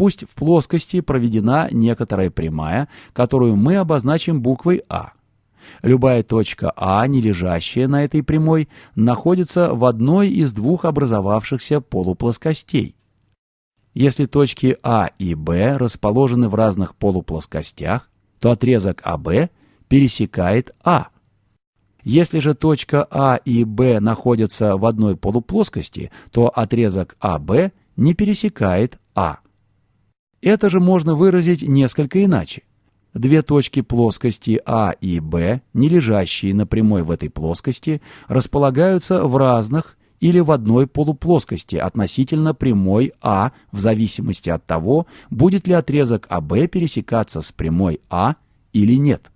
Пусть в плоскости проведена некоторая прямая, которую мы обозначим буквой А. Любая точка А, не лежащая на этой прямой, находится в одной из двух образовавшихся полуплоскостей. Если точки А и Б расположены в разных полуплоскостях, то отрезок АБ пересекает А. Если же точка А и Б находятся в одной полуплоскости, то отрезок АБ не пересекает А. Это же можно выразить несколько иначе. Две точки плоскости А и Б, не лежащие на прямой в этой плоскости, располагаются в разных или в одной полуплоскости относительно прямой А в зависимости от того, будет ли отрезок АБ пересекаться с прямой А или нет.